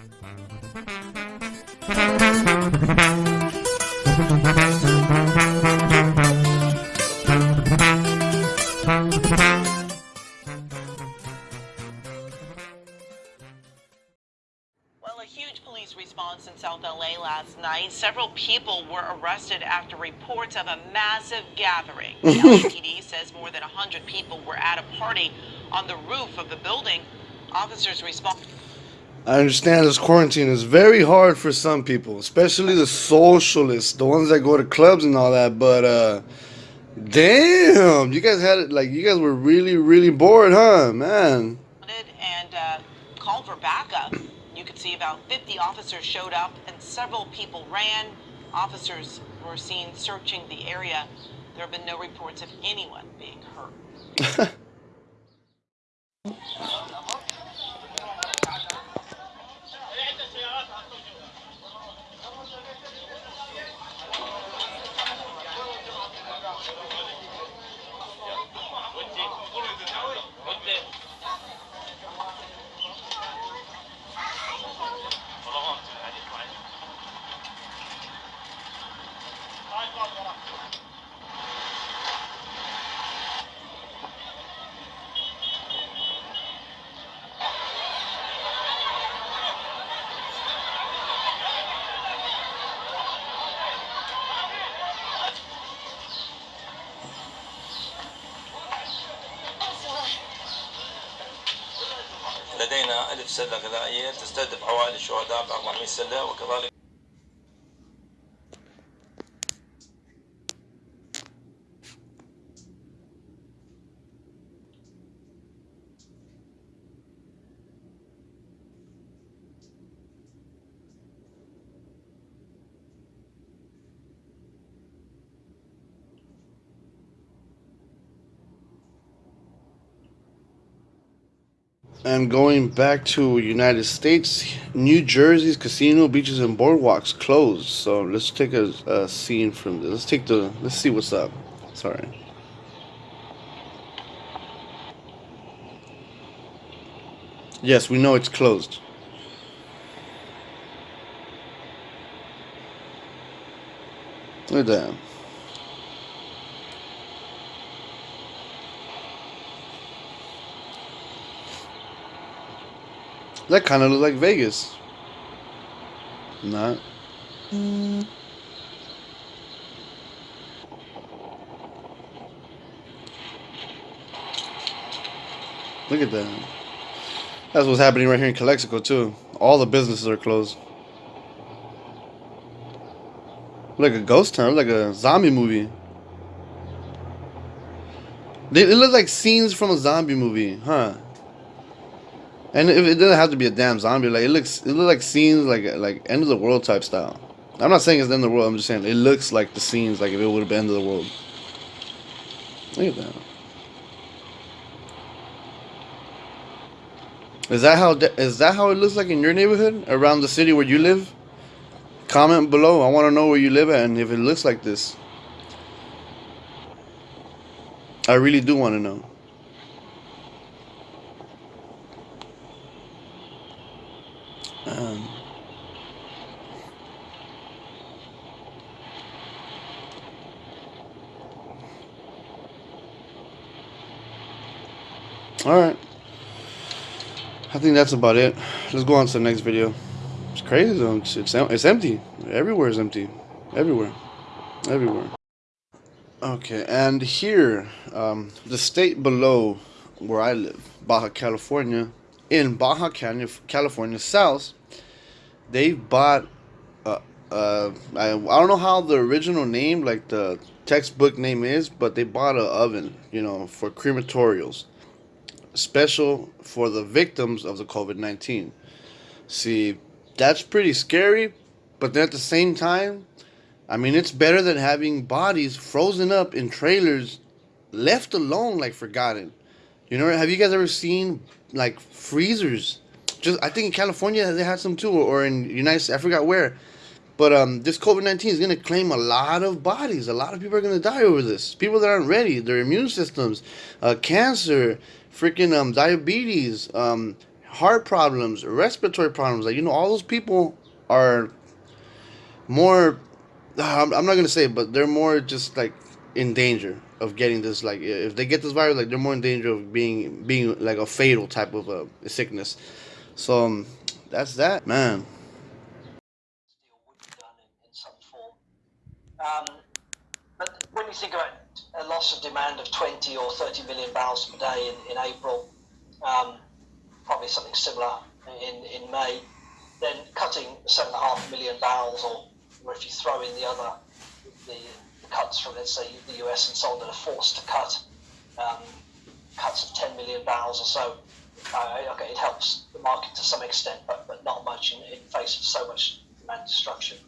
Well, a huge police response in South LA last night. Several people were arrested after reports of a massive gathering. The LAPD says more than 100 people were at a party on the roof of the building. Officers respond. I understand this quarantine is very hard for some people, especially the socialists, the ones that go to clubs and all that. But uh, damn, you guys had it like you guys were really, really bored, huh, man? and uh, called for backup. You could see about 50 officers showed up and several people ran. Officers were seen searching the area. There have been no reports of anyone being hurt. سله غذائيه تستهدف عوائل الشهداء ب 400 سله وكذلك And going back to United States, New Jersey's casino, beaches, and boardwalks closed. So let's take a, a scene from this. Let's take the. Let's see what's up. Sorry. Yes, we know it's closed. Look at that. That kind of look like Vegas. Not. Mm. Look at that. That's what's happening right here in Calexico too. All the businesses are closed. Like a ghost town, like a zombie movie. It looks like scenes from a zombie movie, huh? And it, it doesn't have to be a damn zombie. Like it looks, it looks like scenes like like end of the world type style. I'm not saying it's the end of the world. I'm just saying it looks like the scenes like if it would have been end of the world. Look at that. Is that how is that how it looks like in your neighborhood around the city where you live? Comment below. I want to know where you live at and if it looks like this. I really do want to know. All right. I think that's about it. Let's go on to the next video. It's crazy though. It's, it's, it's empty. Everywhere is empty. Everywhere. Everywhere. Okay, and here, um, the state below where I live, Baja California, in Baja California South, they bought. Uh, uh, I, I don't know how the original name, like the textbook name is, but they bought an oven, you know, for crematorials, special for the victims of the COVID nineteen. See, that's pretty scary, but then at the same time, I mean, it's better than having bodies frozen up in trailers, left alone like forgotten. You know, have you guys ever seen like freezers? Just I think in California they had some too, or in United States, I forgot where. But um, this COVID nineteen is gonna claim a lot of bodies. A lot of people are gonna die over this. People that aren't ready, their immune systems, uh, cancer, freaking um, diabetes, um, heart problems, respiratory problems. Like you know, all those people are more. I'm, I'm not gonna say, but they're more just like in danger of getting this. Like if they get this virus, like they're more in danger of being being like a fatal type of a sickness. So um, that's that, man. deal would be done in, in some form. Um, but when you think about a loss of demand of 20 or 30 million barrels per day in, in April, um, probably something similar in, in May, then cutting 7.5 million barrels, or, if you throw in the other, the, the cuts from, let's say, the US and so on that are forced to cut, um, cuts of 10 million barrels or so, uh, okay, it helps the market to some extent, but, but not much in, in face of so much demand destruction.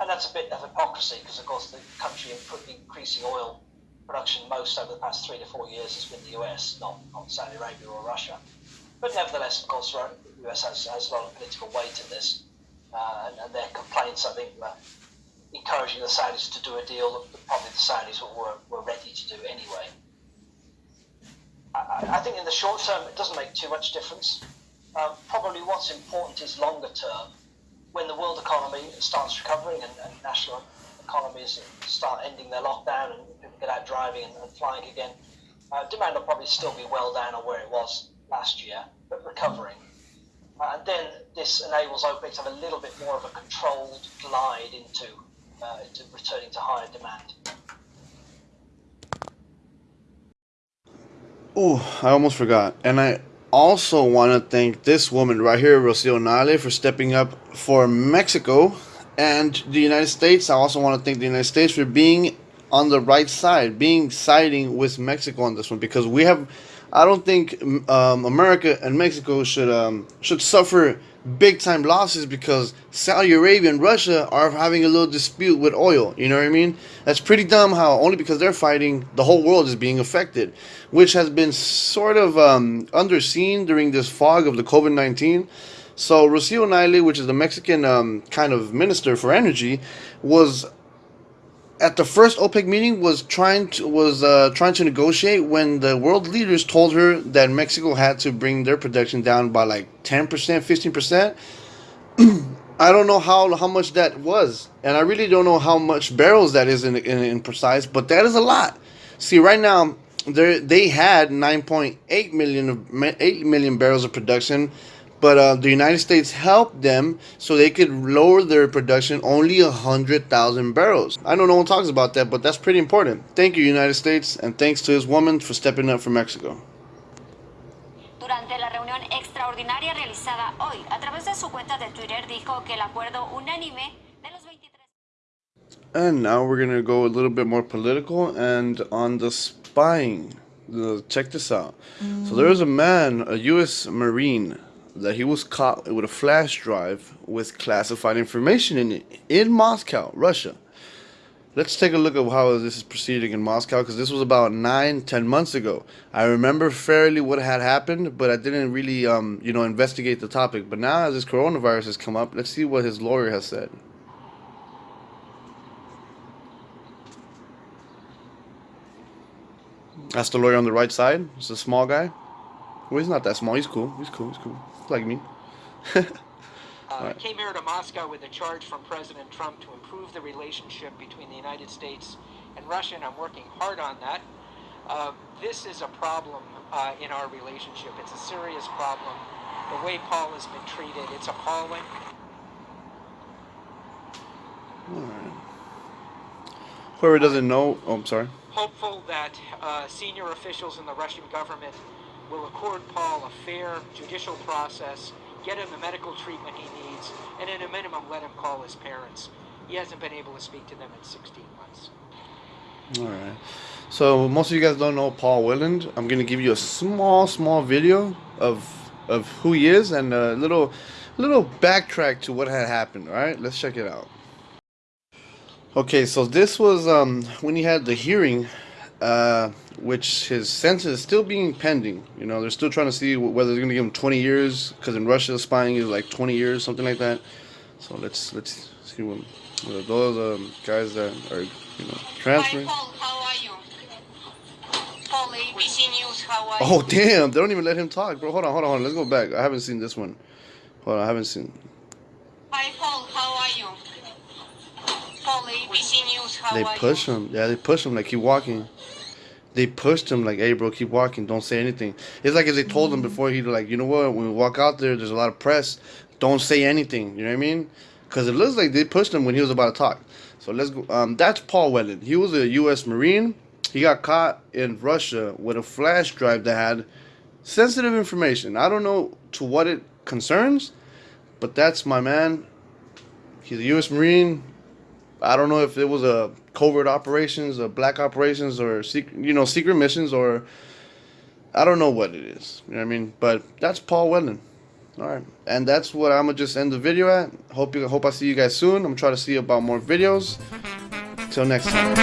And that's a bit of hypocrisy because, of course, the country increasing oil production most over the past three to four years has been the US, not, not Saudi Arabia or Russia. But nevertheless, of course, the US has, has a lot of political weight in this, uh, and, and their complaints, I think, were encouraging the Saudis to do a deal that probably the Saudis were, were, ready to do anyway. I, I- I think in the short term, it doesn't make too much difference. Um, probably what's important is longer term, when the world economy starts recovering and, and national economies start ending their lockdown and people get out driving and, and flying again. Uh, demand will probably still be well down on where it was last year, but recovering. Uh, and then this enables OPEC to have a little bit more of a controlled glide into, uh, into returning to higher demand. Oh, I almost forgot. And I also want to thank this woman right here, Rocio Nahle, for stepping up for Mexico and the United States. I also want to thank the United States for being on the right side, being siding with Mexico on this one, because we have. I don't think um, America and Mexico should um, should suffer big time losses because Saudi Arabia and Russia are having a little dispute with oil. You know what I mean? That's pretty dumb. How only because they're fighting, the whole world is being affected, which has been sort of um, underseen during this fog of the COVID nineteen. So Rocio Nahle, which is the Mexican um, kind of minister for energy, was at the first OPEC meeting was trying to was uh, trying to negotiate when the world leaders told her that Mexico had to bring their production down by like ten percent, fifteen percent. I don't know how how much that was, and I really don't know how much barrels that is in in, in precise, but that is a lot. See, right now they they had nine point eight million of eight million barrels of production but uh, the United States helped them so they could lower their production only a hundred thousand barrels. I know no one talks about that, but that's pretty important. Thank you, United States, and thanks to this woman for stepping up for Mexico. Durante la reunión extraordinaria realizada hoy, a través de su cuenta de Twitter dijo que el acuerdo unánime de los 23 And now we're gonna go a little bit more political and on the spying. Check this out. So there was a man, a U.S. Marine, that he was caught with a flash drive with classified information in it in Moscow, Russia. Let's take a look at how this is proceeding in Moscow because this was about nine, ten months ago. I remember fairly what had happened, but I didn't really, um, you know, investigate the topic. But now, as this coronavirus has come up, let's see what his lawyer has said. That's the lawyer on the right side. It's a small guy. Well, he's not that small. He's cool. He's cool. He's cool. He's like me. Uh, came here to Moscow with a charge from President Trump to improve the relationship between the United States and Russia, and I'm working hard on that. Uh, this is a problem uh, in our relationship. It's a serious problem. The way Paul has been treated, it's appalling. Whoever doesn't know, oh, I'm sorry. Hopeful that uh, senior officials in the Russian government will accord Paul a fair judicial process, get him the medical treatment he needs, and at a minimum let him call his parents. He hasn't been able to speak to them in 16 months. All right. So most of you guys don't know Paul Whelan. I'm gonna give you a small, small video of of who he is and a little, little backtrack to what had happened. All right, let's check it out. Okay, so this was um when he had the hearing, uh, which his sentence is still being pending. You know, they're still trying to see whether they're gonna give him 20 years because in Russia spying is like 20 years, something like that. So let's let's see what, what those um, guys that are you know transferring. Hi, Paul. How are you? Paul, ABC News. how are you? Oh damn! They don't even let him talk, bro. Hold on, hold on, hold on. Let's go back. I haven't seen this one. Hold on, I haven't seen. Hi, Paul. How are you? Paul, ABC News. How They push you? him. Yeah, they push him like keep walking. They pushed him like, hey, bro, keep walking. Don't say anything. It's like if they told him before he like, you know what? When we walk out there, there's a lot of press. Don't say anything. You know what I mean? Because it looks like they pushed him when he was about to talk. So let's go. Um, that's Paul Whelan. He was a U.S. Marine. He got caught in Russia with a flash drive that had sensitive information. I don't know to what it concerns, but that's my man. He's a U.S. Marine. I don't know if it was a covert operations, or black operations, or secret, you know, secret missions, or I don't know what it is. You know what I mean? But that's Paul Whelan. All right, and that's what I'm gonna just end the video at. Hope you hope I see you guys soon. I'm gonna try to see about more videos. Till next time.